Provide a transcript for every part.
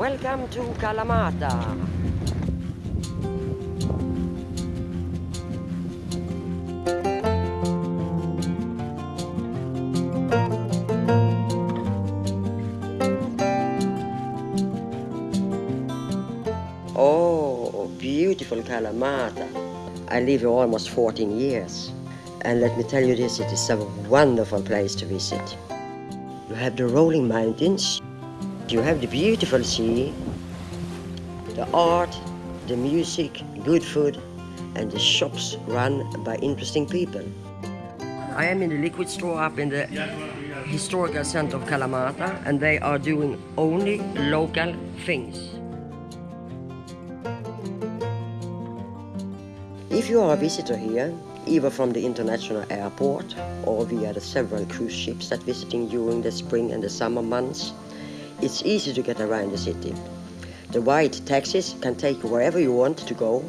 Welcome to Kalamata. Oh, beautiful Kalamata. I live here almost 14 years. And let me tell you this, it is a wonderful place to visit. You have the rolling mountains, you have the beautiful sea, the art, the music, good food, and the shops run by interesting people. I am in the liquid store up in the historical center of Kalamata, and they are doing only local things. If you are a visitor here, either from the international airport or via the several cruise ships that visiting during the spring and the summer months, it's easy to get around the city. The white taxis can take you wherever you want to go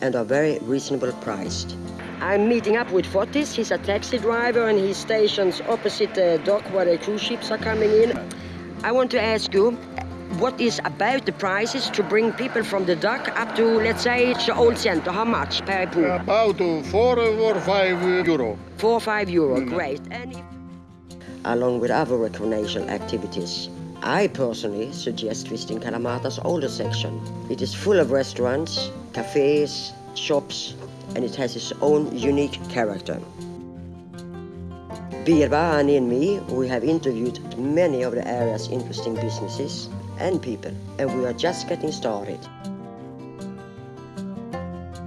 and are very reasonable priced. I'm meeting up with Fotis, he's a taxi driver and he's stationed opposite the dock where the cruise ships are coming in. I want to ask you, what is about the prices to bring people from the dock up to, let's say, the old center? How much per pool? About four or five euro. Four or five euro, mm. great. And if... Along with other recreational activities, I personally suggest visiting Kalamata's older section. It is full of restaurants, cafes, shops, and it has its own unique character. Birba, Ani and me, we have interviewed many of the area's interesting businesses and people, and we are just getting started.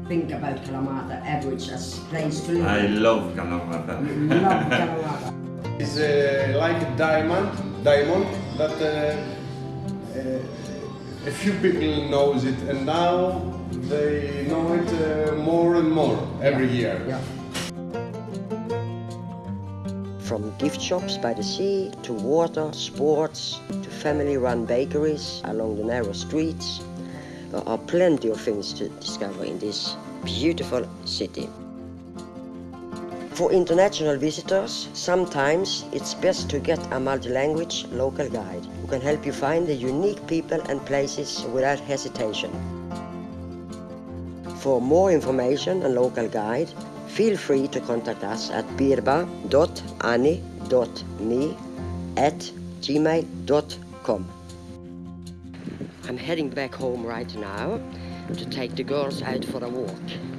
Think about Kalamata average as place to live. I love Kalamata. love Kalamata. It's uh, like a diamond, diamond that uh, uh, a few people knows it, and now they know it uh, more and more every year. Yeah. From gift shops by the sea to water, sports, to family-run bakeries along the narrow streets, there are plenty of things to discover in this beautiful city. For international visitors, sometimes it's best to get a multi-language local guide who can help you find the unique people and places without hesitation. For more information and local guide, feel free to contact us at birba.ani.me at gmail.com. I'm heading back home right now to take the girls out for a walk.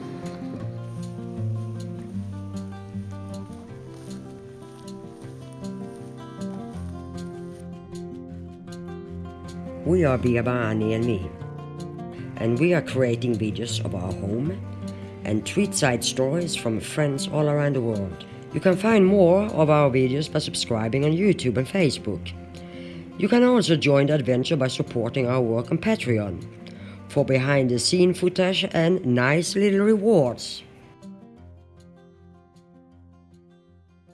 We are Birba, Ani and me and we are creating videos of our home and treat side stories from friends all around the world. You can find more of our videos by subscribing on YouTube and Facebook. You can also join the adventure by supporting our work on Patreon for behind the scene footage and nice little rewards.